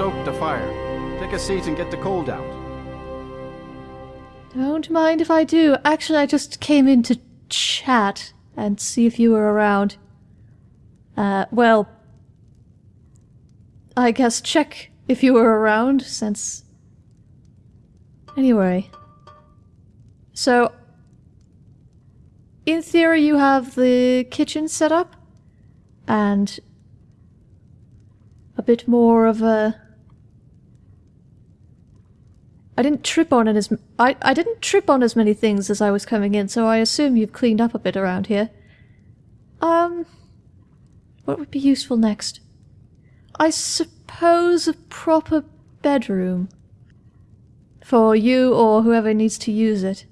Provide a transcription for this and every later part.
stoked the fire. Take a seat and get the cold out. Don't mind if I do. Actually, I just came in to chat and see if you were around. Uh, well, I guess check if you were around, since. Anyway. So, in theory, you have the kitchen set up, and a bit more of a. I didn't trip on it as I I didn't trip on as many things as I was coming in, so I assume you've cleaned up a bit around here. Um, what would be useful next? I suppose a proper bedroom for you or whoever needs to use it.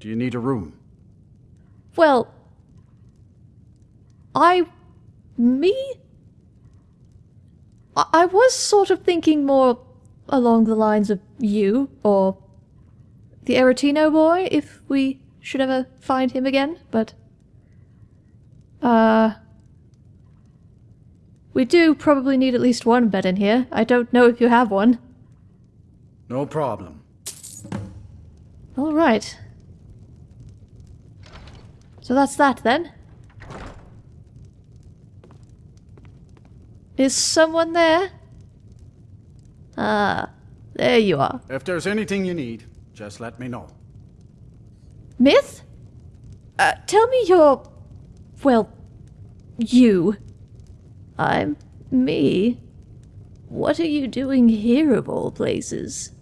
Do you need a room? Well, I. me? I, I was sort of thinking more along the lines of you, or the Aretino boy, if we should ever find him again, but. Uh. We do probably need at least one bed in here. I don't know if you have one. No problem. Alright. So that's that then. Is someone there? Ah, there you are. If there's anything you need, just let me know. Myth? Uh, tell me your. Well, you. I'm me. What are you doing here of all places?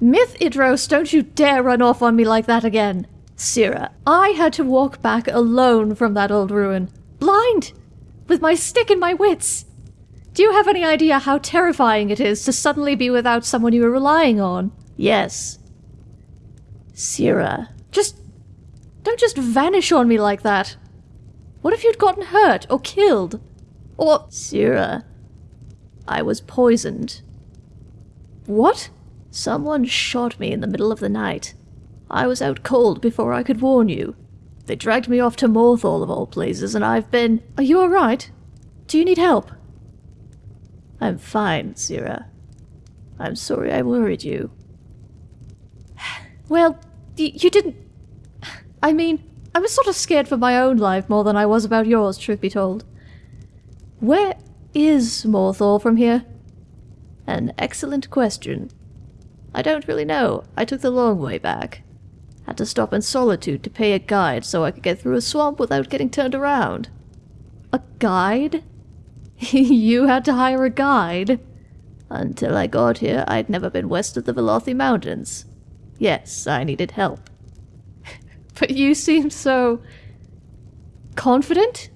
Myth Idros, don't you dare run off on me like that again. Syrah, I had to walk back alone from that old ruin. Blind! With my stick and my wits! Do you have any idea how terrifying it is to suddenly be without someone you are relying on? Yes. Syrah, just. Don't just vanish on me like that. What if you'd gotten hurt or killed? Or. Syrah, I was poisoned. What? Someone shot me in the middle of the night. I was out cold before I could warn you. They dragged me off to Morthal of all places, and I've been. Are you alright? Do you need help? I'm fine, Zira. I'm sorry I worried you. Well, you didn't. I mean, I was sort of scared for my own life more than I was about yours, truth be told. Where is Morthal from here? An excellent question. I don't really know. I took the long way back. Had to stop in Solitude to pay a guide so I could get through a swamp without getting turned around. A guide? you had to hire a guide? Until I got here, I'd never been west of the Velothi Mountains. Yes, I needed help. but you seem so... confident?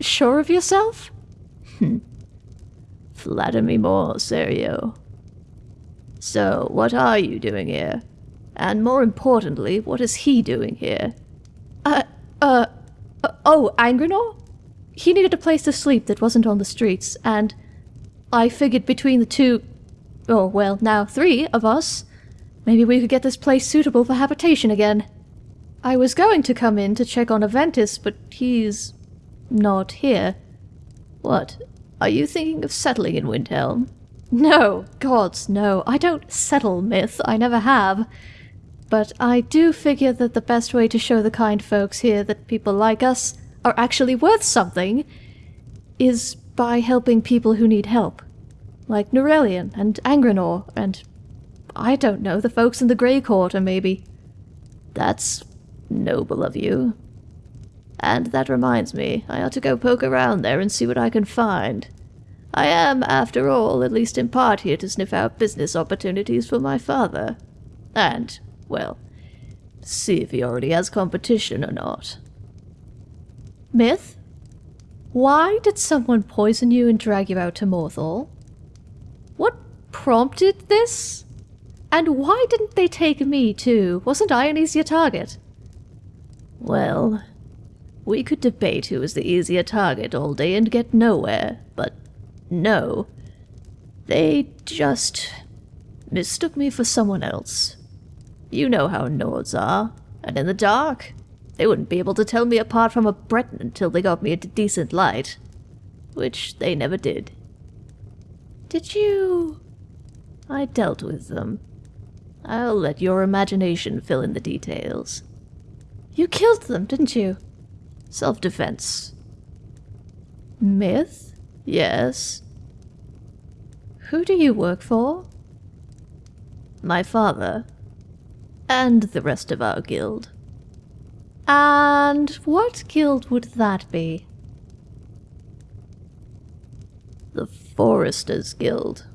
Sure of yourself? Hmm. Flatter me more, Serio. So, what are you doing here? And more importantly, what is he doing here? Uh, uh, uh oh, Angrenor? He needed a place to sleep that wasn't on the streets, and I figured between the two, oh, well, now three of us, maybe we could get this place suitable for habitation again. I was going to come in to check on Aventus, but he's not here. What? Are you thinking of settling in Windhelm? No, gods, no. I don't settle myth. I never have. But I do figure that the best way to show the kind folks here that people like us are actually worth something is by helping people who need help. Like Nurelion and Angrenor and I don't know, the folks in the Grey Quarter maybe. That's noble of you. And that reminds me, I ought to go poke around there and see what I can find. I am, after all, at least in part here to sniff out business opportunities for my father. And, well, see if he already has competition or not. Myth? Why did someone poison you and drag you out to Morthal? What prompted this? And why didn't they take me too? Wasn't I an easier target? Well, we could debate who was the easier target all day and get nowhere, but no. They just mistook me for someone else. You know how Nords are, and in the dark, they wouldn't be able to tell me apart from a Breton until they got me into decent light. which they never did. Did you... I dealt with them. I'll let your imagination fill in the details. You killed them, didn't you? Self-defense. Myth? Yes. Who do you work for? My father. And the rest of our guild. And what guild would that be? The Foresters Guild.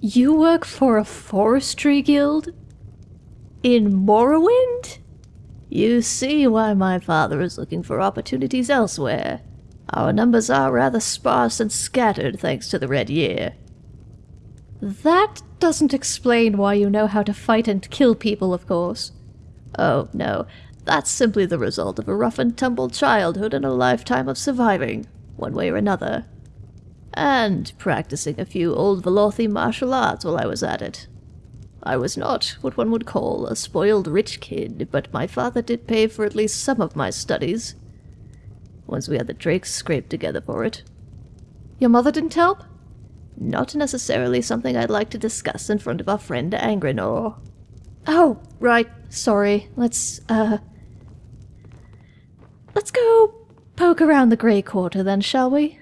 You work for a forestry guild? In Morrowind? You see why my father is looking for opportunities elsewhere. Our numbers are rather sparse and scattered thanks to the Red Year. That doesn't explain why you know how to fight and kill people, of course. Oh, no. That's simply the result of a rough and tumble childhood and a lifetime of surviving, one way or another. And practicing a few old Velothi martial arts while I was at it. I was not what one would call a spoiled rich kid, but my father did pay for at least some of my studies. Once we had the drakes scraped together for it. Your mother didn't help? Not necessarily something I'd like to discuss in front of our friend Angrenor. Oh, right. Sorry. Let's, uh... Let's go poke around the Grey Quarter then, shall we?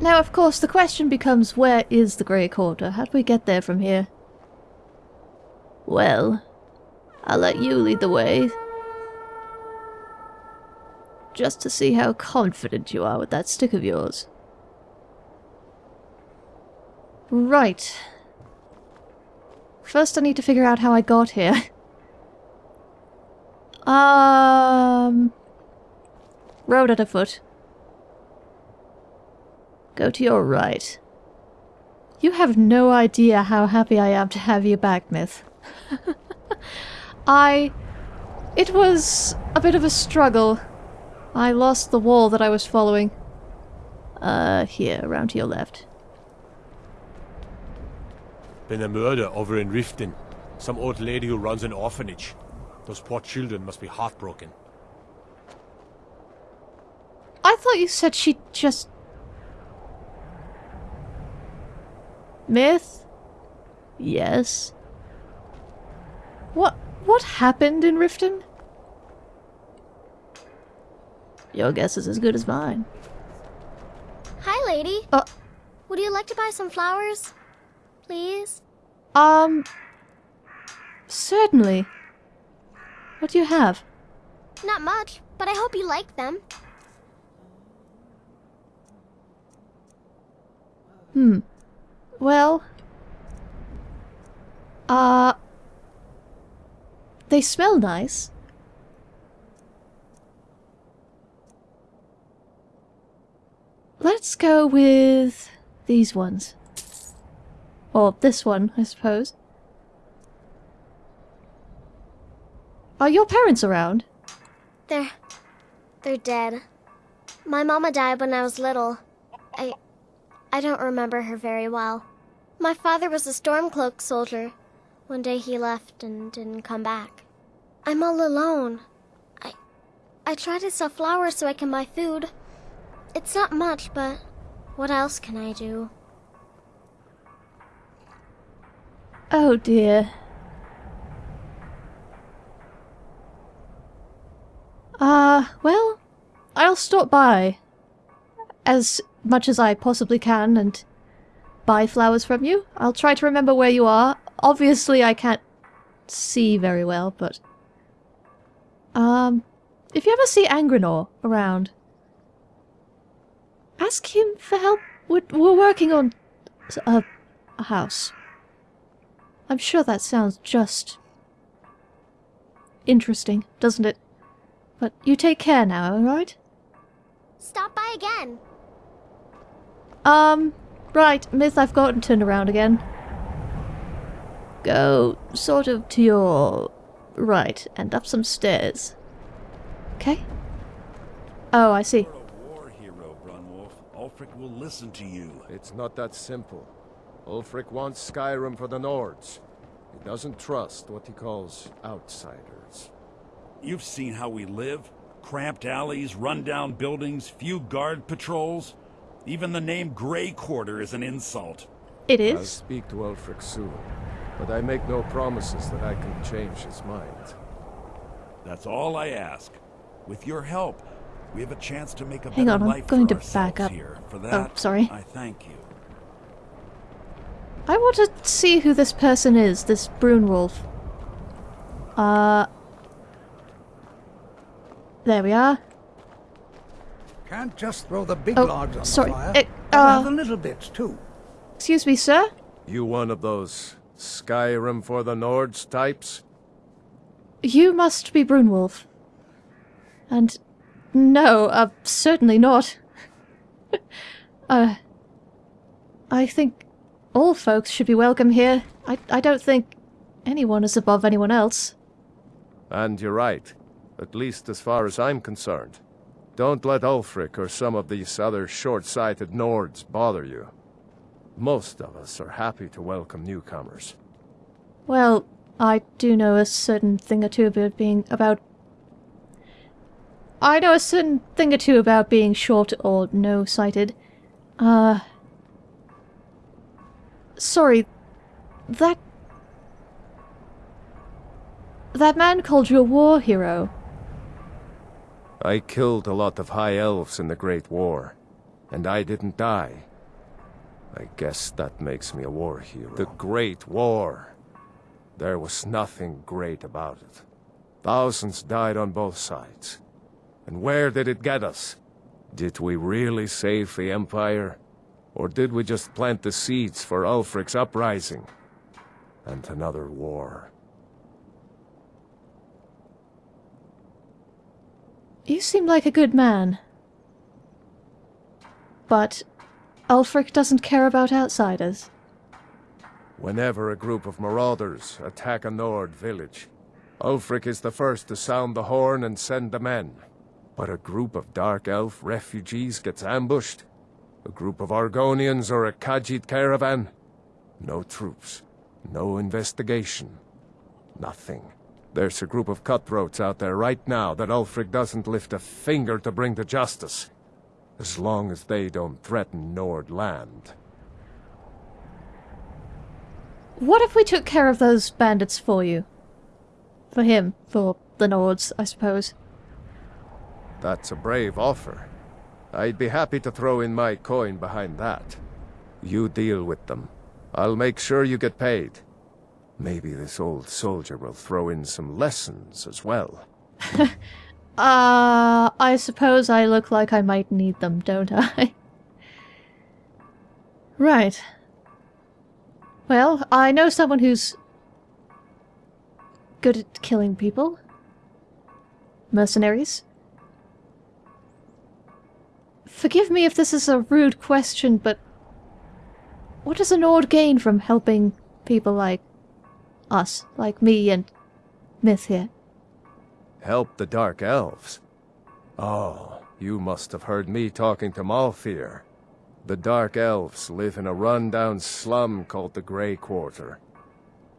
Now, of course, the question becomes where is the Grey Quarter? How do we get there from here? Well, I'll let you lead the way. Just to see how confident you are with that stick of yours. Right. First I need to figure out how I got here. um... Road at a foot. Go to your right. You have no idea how happy I am to have you back, Myth. I... It was a bit of a struggle. I lost the wall that I was following. Uh, here, around to your left. Been a murder over in Riften. Some old lady who runs an orphanage. Those poor children must be heartbroken. I thought you said she just... Myth? Yes. What what happened in Riften? Your guess is as good as mine. Hi, lady. Uh, Would you like to buy some flowers? Please? um... Certainly. What do you have? Not much, but I hope you like them. Hmm. Well... Uh... They smell nice. Let's go with these ones. Or this one, I suppose. Are your parents around? They're... they're dead. My mama died when I was little. I... I don't remember her very well. My father was a Stormcloak soldier. One day he left and didn't come back. I'm all alone. I... I try to sell flowers so I can buy food. It's not much, but what else can I do? Oh dear. Uh, well, I'll stop by. As much as I possibly can and buy flowers from you. I'll try to remember where you are. Obviously I can't see very well, but... Um, if you ever see Angrenor around, ask him for help. We're, we're working on a, a house. I'm sure that sounds just interesting, doesn't it? But you take care now, alright? Stop by again. Um, right, Myth, I've gotten turned around again. Go sort of to your right and up some stairs. Okay? Oh, I see. You're a war hero, Brunwulf. Ulfric will listen to you. It's not that simple. Ulfric wants Skyrim for the Nords. He doesn't trust what he calls outsiders. You've seen how we live. Cramped alleys, rundown buildings, few guard patrols. Even the name Grey Quarter is an insult. It is. I'll speak to Ulfric soon, but I make no promises that I can change his mind. That's all I ask. With your help, we have a chance to make a Hang on, I'm going to back up. here. For Oh, that, sorry. I thank you. I want to see who this person is, this Brunwulf. Uh. There we are. Can't just throw the big Oh, logs on sorry, the fire. uh, the little bits too. Excuse me, sir? You one of those Skyrim for the Nords types? You must be Brunwulf. And no, uh, certainly not. uh, I think all folks should be welcome here. I, I don't think anyone is above anyone else. And you're right, at least as far as I'm concerned. Don't let Ulfric or some of these other short-sighted Nords bother you. Most of us are happy to welcome newcomers. Well, I do know a certain thing or two about being about. I know a certain thing or two about being short or no sighted. Uh. Sorry. That. That man called you a war hero. I killed a lot of High Elves in the Great War, and I didn't die. I guess that makes me a war hero. The Great War. There was nothing great about it. Thousands died on both sides. And where did it get us? Did we really save the Empire? Or did we just plant the seeds for Ulfric's uprising? And another war. You seem like a good man. But Ulfric doesn't care about outsiders. Whenever a group of marauders attack a Nord village, Ulfric is the first to sound the horn and send the men. But a group of Dark Elf refugees gets ambushed, a group of Argonians or a Khajiit caravan, no troops, no investigation, nothing. There's a group of cutthroats out there right now that Ulfric doesn't lift a finger to bring to justice, as long as they don't threaten Nord land. What if we took care of those bandits for you? For him, for the Nords, I suppose. That's a brave offer. I'd be happy to throw in my coin behind that. You deal with them. I'll make sure you get paid. Maybe this old soldier will throw in some lessons as well. Uh, I suppose I look like I might need them, don't I? right. Well, I know someone who's good at killing people. Mercenaries. Forgive me if this is a rude question, but what does a Nord gain from helping people like us, like me and Myth here? Help the Dark Elves. Oh, you must have heard me talking to Malthyr. The Dark Elves live in a run-down slum called the Grey Quarter.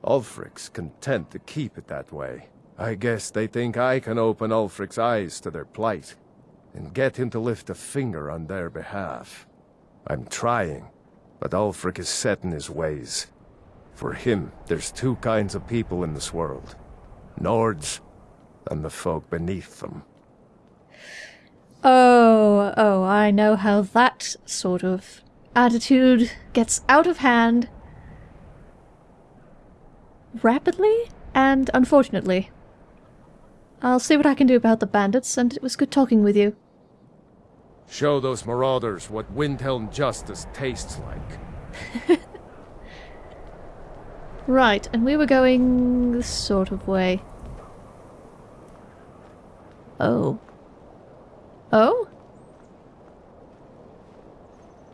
Ulfric's content to keep it that way. I guess they think I can open Ulfric's eyes to their plight, and get him to lift a finger on their behalf. I'm trying, but Ulfric is set in his ways. For him, there's two kinds of people in this world. Nords, and the folk beneath them. Oh, oh, I know how that sort of attitude gets out of hand rapidly and unfortunately. I'll see what I can do about the bandits, and it was good talking with you. Show those marauders what Windhelm justice tastes like. Right, and we were going this sort of way. Oh. Oh?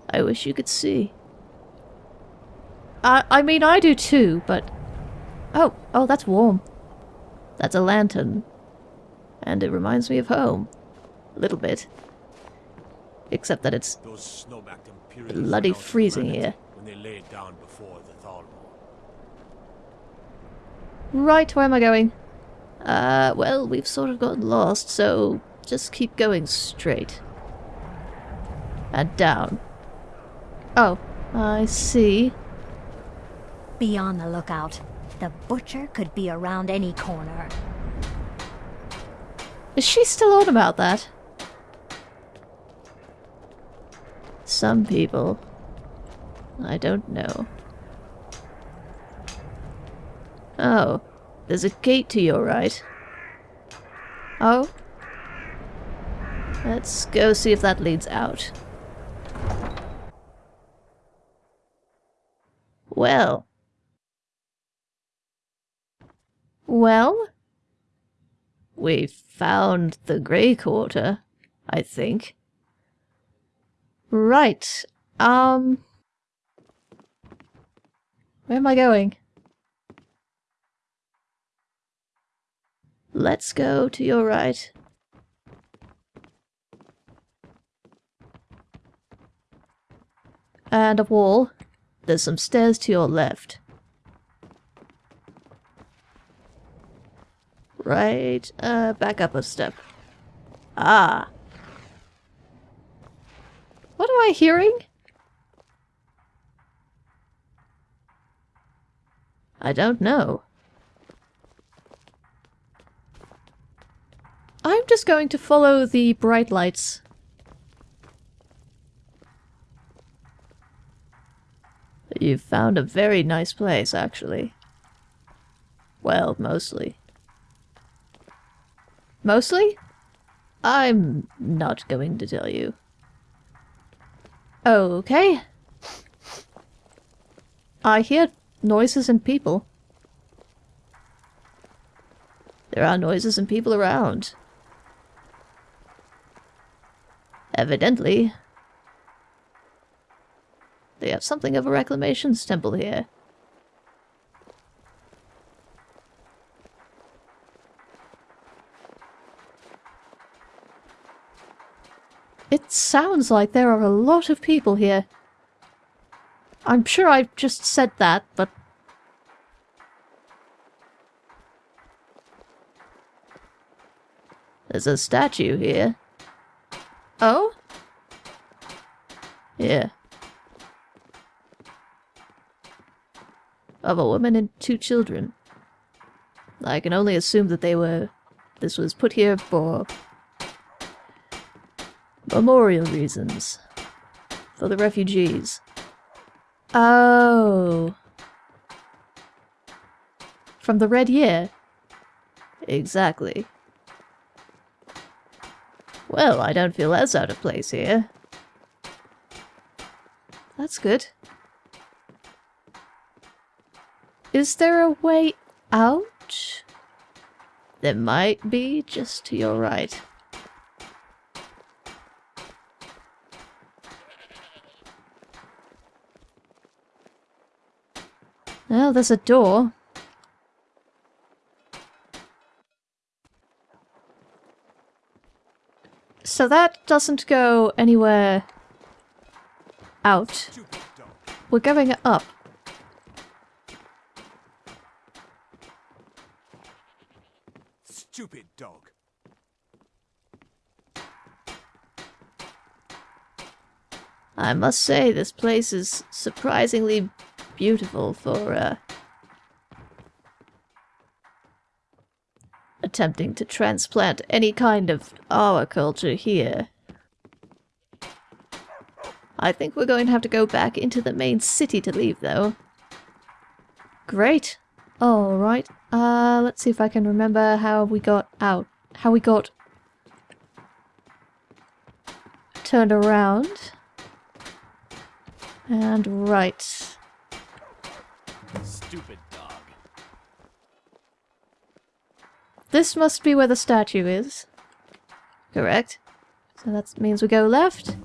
I wish you could see. I I mean I do too, but Oh, oh that's warm. That's a lantern. And it reminds me of home. A little bit. Except that it's Those snow-backed Imperials Bloody went out to freezing here. When they laid down before the Right, where am I going? Uh, well, we've sort of gotten lost, so just keep going straight. And down. Oh, I see. Be on the lookout. The butcher could be around any corner. Is she still on about that? Some people. I don't know. Oh, there's a gate to your right. Oh? Let's go see if that leads out. Well. Well? We found the Grey Quarter, I think. Right. Um... Where am I going? Let's go to your right. And a wall. There's some stairs to your left. Right, uh, back up a step. Ah. What am I hearing? I don't know. I'm just going to follow the bright lights. You've found a very nice place, actually. Well, mostly. Mostly? I'm not going to tell you. Okay. I hear noises and people. There are noises and people around. Evidently, they have something of a reclamations temple here. It sounds like there are a lot of people here. I'm sure I've just said that, but... There's a statue here. Oh? Yeah. Of a woman and two children. I can only assume that they were... This was put here for... Memorial reasons. For the refugees. Oh. From the Red Year? Exactly. Well, I don't feel as out of place here. That's good. Is there a way out? There might be, just to your right. Well, there's a door. So that doesn't go anywhere out. We're going up. Stupid dog. I must say, this place is surprisingly beautiful for, uh, attempting to transplant any kind of our culture here. I think we're going to have to go back into the main city to leave, though. Great. Alright, uh, let's see if I can remember how we got out. How we got turned around. And right. Stupid dog. This must be where the statue is. Correct. So that means we go left.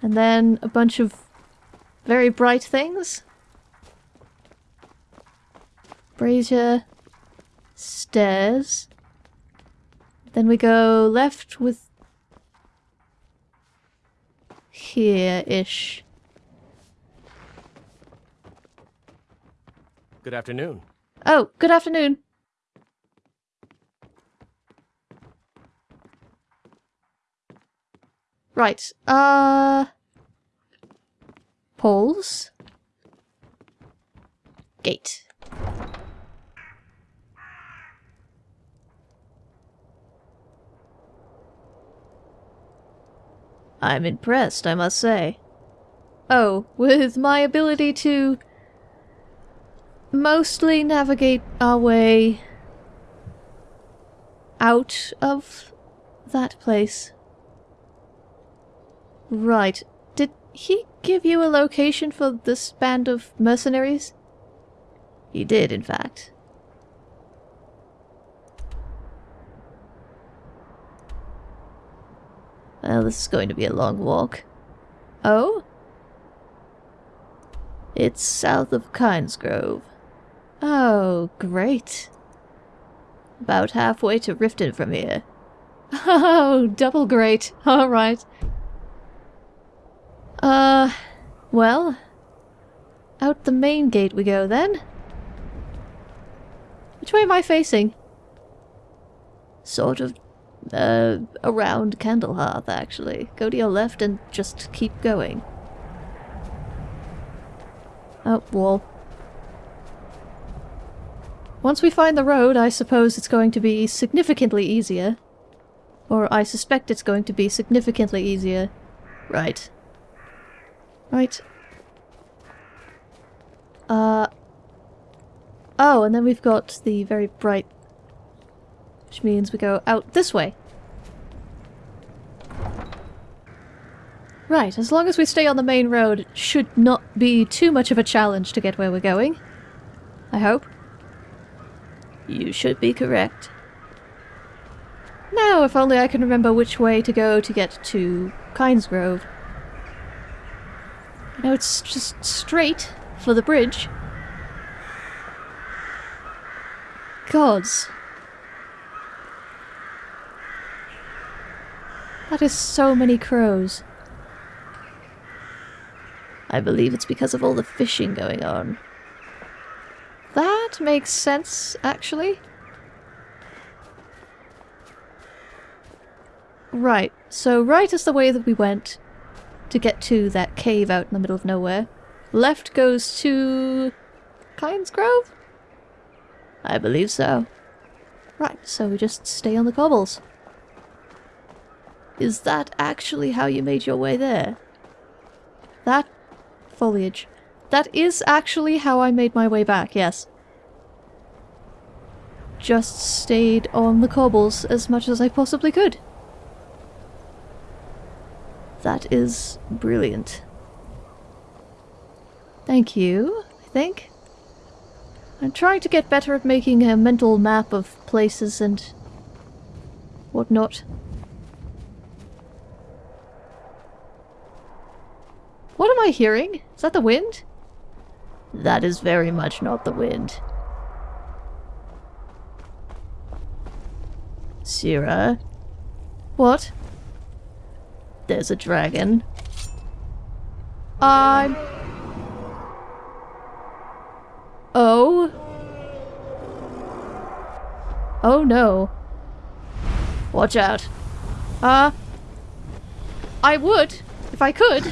And then a bunch of very bright things. Brazier. Stairs. Then we go left with... here-ish. Good afternoon. Oh, good afternoon. Right, uh... Poles. Gate. I'm impressed, I must say. Oh, with my ability to mostly navigate our way out of that place. Right. Did he give you a location for this band of mercenaries? He did, in fact. Well, this is going to be a long walk. Oh? It's south of Kynesgrove. Oh, great. About halfway to Riften from here. Oh, double great. Alright. Uh, well, out the main gate we go then. Which way am I facing? Sort of, uh, around Candlehearth, actually. Go to your left and just keep going. Oh, wall. Once we find the road, I suppose it's going to be significantly easier. Or I suspect it's going to be significantly easier. Right. Right. Uh... Oh, and then we've got the very bright... Which means we go out this way. Right, as long as we stay on the main road, it should not be too much of a challenge to get where we're going. I hope. You should be correct. Now, if only I can remember which way to go to get to Kynesgrove. I know it's just straight for the bridge. Gods. That is so many crows. I believe it's because of all the fishing going on. That makes sense, actually. Right, so right is the way that we went to get to that cave out in the middle of nowhere. Left goes to... Kynesgrove? I believe so. Right, so we just stay on the cobbles. Is that actually how you made your way there? That foliage. That is actually how I made my way back, yes. Just stayed on the cobbles as much as I possibly could. That is brilliant. Thank you, I think. I'm trying to get better at making a mental map of places and whatnot. What am I hearing? Is that the wind? That is very much not the wind. Sira? What? There's a dragon. I'm... Oh? Oh no. Watch out. Uh... I would, if I could.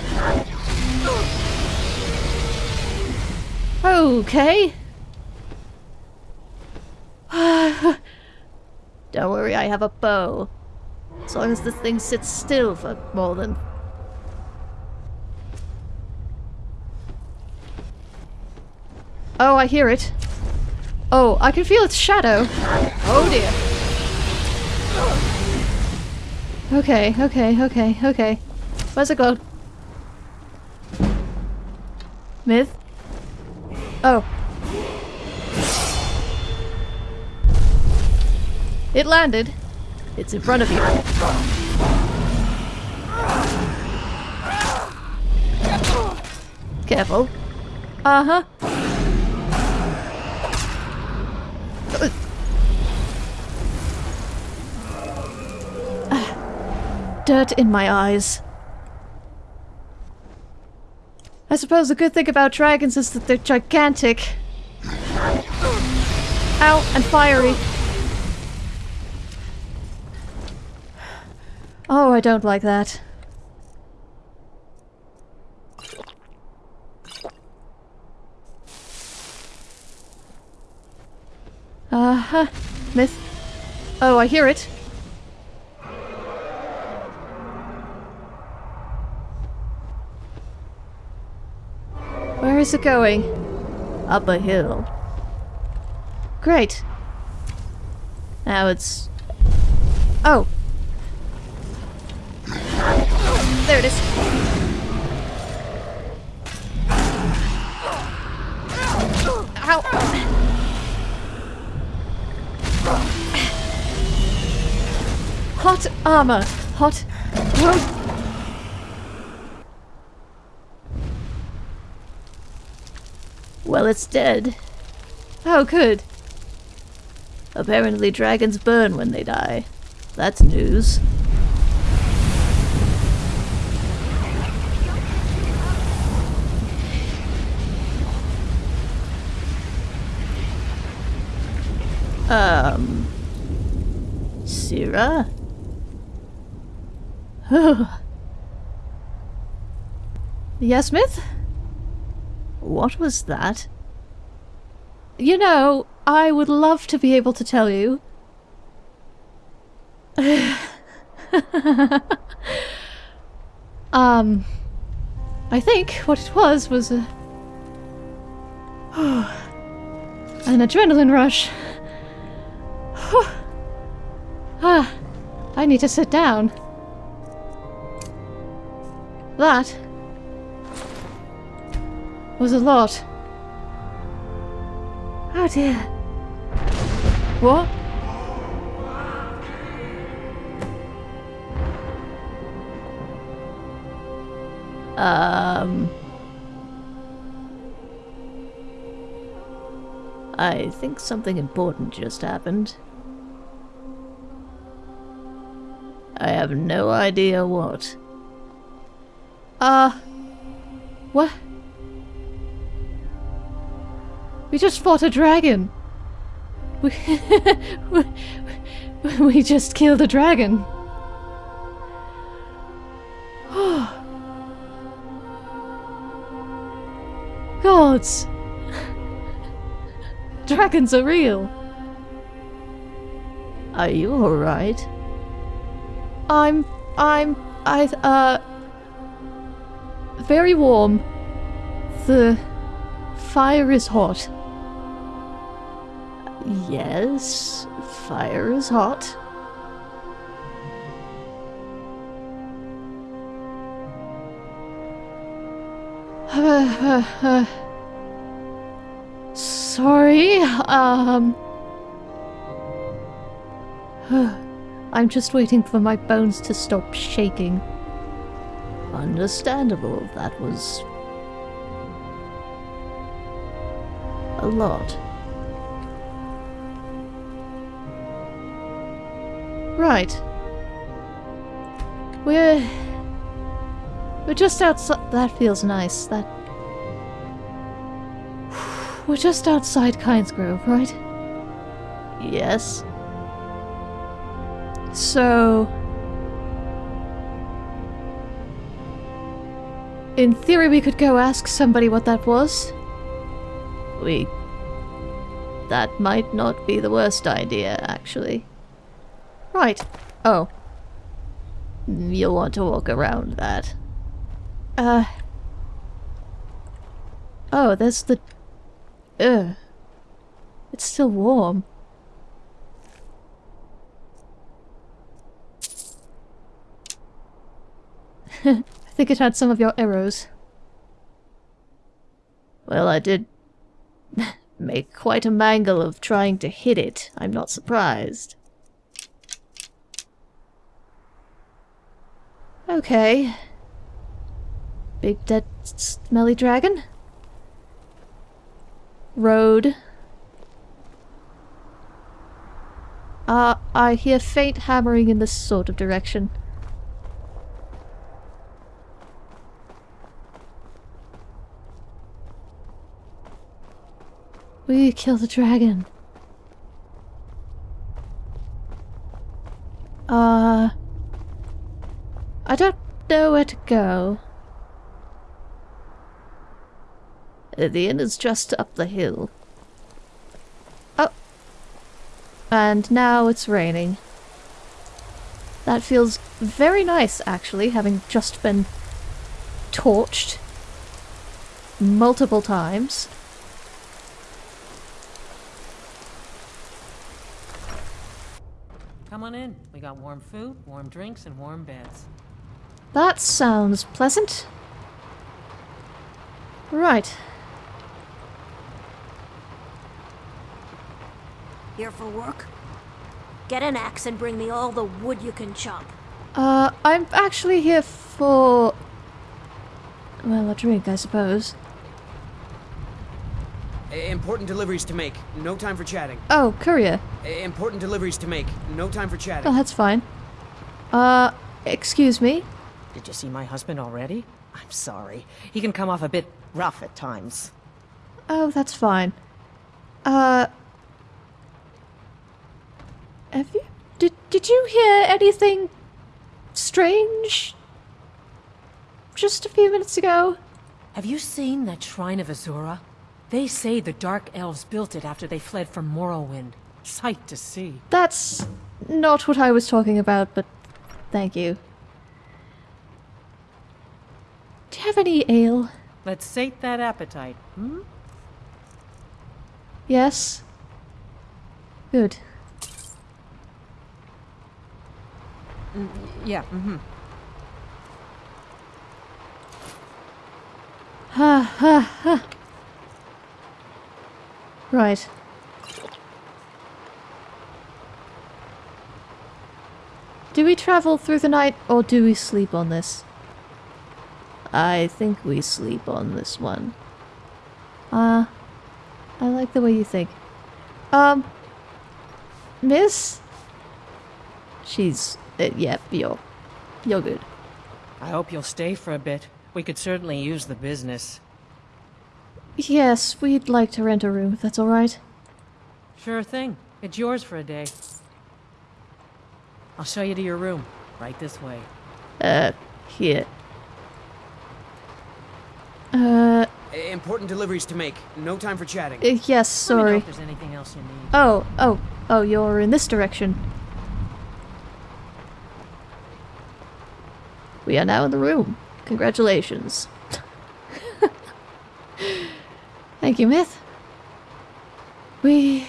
Okay. Don't worry, I have a bow. As long as this thing sits still for more than... Oh, I hear it. Oh, I can feel its shadow. Oh dear. Okay, okay, okay, okay. Where's it gone? Myth? Oh. It landed. It's in front of you. Careful. Uh-huh. Dirt in my eyes. I suppose the good thing about dragons is that they're gigantic. Ow, and fiery. Oh, I don't like that. Uh-huh. Myth. Oh, I hear it. Is it going? Up a hill. Great. Now it's... Oh. There it is. Ow. Hot armor. Hot. Well, it's dead. Oh, good. Apparently dragons burn when they die. That's news. Um... Syrah? yes, Myth? What was that? You know, I would love to be able to tell you. um, I think what it was was a... an adrenaline rush. ah, I need to sit down. That was a lot. Oh dear. What? Um... I think something important just happened. I have no idea what. Uh... What? We just fought a dragon. We, we just killed a dragon. Gods! Dragons are real. Are you alright? I'm... I'm... I... uh... Very warm. The... fire is hot. Yes, fire is hot. sorry, um... I'm just waiting for my bones to stop shaking. Understandable, that was... a lot. Right. We're... We're just outside... That feels nice. That... We're just outside Kynesgrove, right? Yes. So... In theory, we could go ask somebody what that was. We... That might not be the worst idea, actually. Right. Oh. You'll want to walk around that. Uh... Oh, there's the... Ugh. It's still warm. I think it had some of your arrows. Well, I did make quite a mangle of trying to hit it. I'm not surprised. Okay. Big dead smelly dragon? Road. Ah, uh, I hear faint hammering in this sort of direction. We kill the dragon. Uh... I don't know where to go. The inn is just up the hill. Oh. And now it's raining. That feels very nice, actually, having just been torched multiple times. Come on in. We got warm food, warm drinks, and warm beds. That sounds pleasant. Right. Here for work? Get an axe and bring me all the wood you can chop. Uh, I'm actually here for. Well, a drink, I suppose. Important deliveries to make. No time for chatting. Oh, courier. Important deliveries to make. No time for chatting. Oh, that's fine. Uh, excuse me? Did you see my husband already? I'm sorry. He can come off a bit rough at times. Oh, that's fine. Uh. Have you. Did, did you hear anything strange? Just a few minutes ago? Have you seen that Shrine of Azura? They say the Dark Elves built it after they fled from Morrowind. Sight to see. That's not what I was talking about, but thank you. Do you have any ale? Let's sate that appetite, hmm? Yes? Good. Yeah, mm-hmm. Ha ha ha. Right. Do we travel through the night or do we sleep on this? I think we sleep on this one. Ah, I like the way you think. Um, Miss? She's, uh, yep, you're, you're good. I hope you'll stay for a bit. We could certainly use the business. Yes, we'd like to rent a room if that's alright. Sure thing. It's yours for a day. I'll show you to your room. Right this way. Uh, here. Uh, Important deliveries to make. No time for chatting. uh, yes, Let me know sorry. if there's anything else you need. Oh, oh, oh, you're in this direction. We are now in the room. Congratulations. Thank you, Myth. We.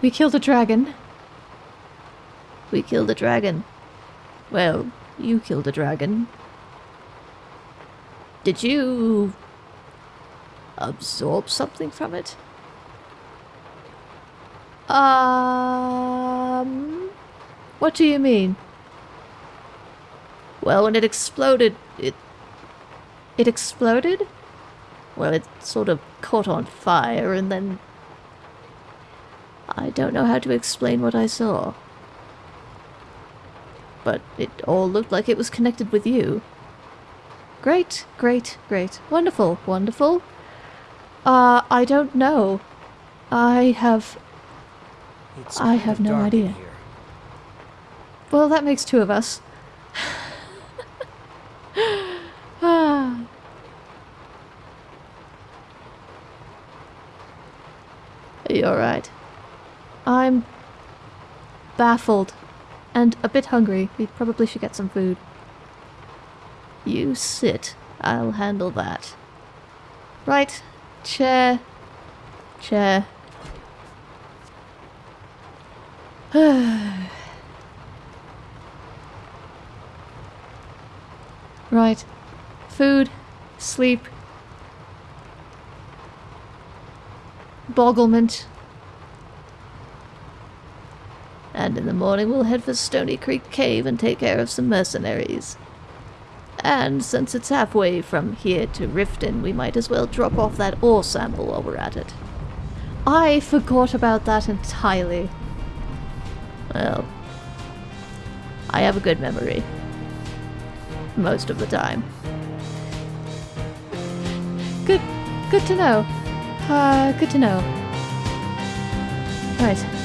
We killed a dragon. We killed a dragon. Well, you killed a dragon. Did you. absorb something from it? Um. What do you mean? Well, when it exploded, it. It exploded? Well, it sort of caught on fire and then. I don't know how to explain what I saw. But it all looked like it was connected with you. Great, great, great. Wonderful, wonderful. Uh, I don't know. I have. It's I have no idea. here. Well, that makes two of us. ah. You're right. I'm baffled and a bit hungry. We probably should get some food. You sit. I'll handle that. Right. Chair. Chair. right. Food. Sleep. Bogglement. And in the morning we'll head for Stony Creek Cave and take care of some mercenaries. And since it's halfway from here to Riften, we might as well drop off that ore sample while we're at it. I forgot about that entirely. Well, I have a good memory. Most of the time. Good, good to know. Uh, good to know. Right.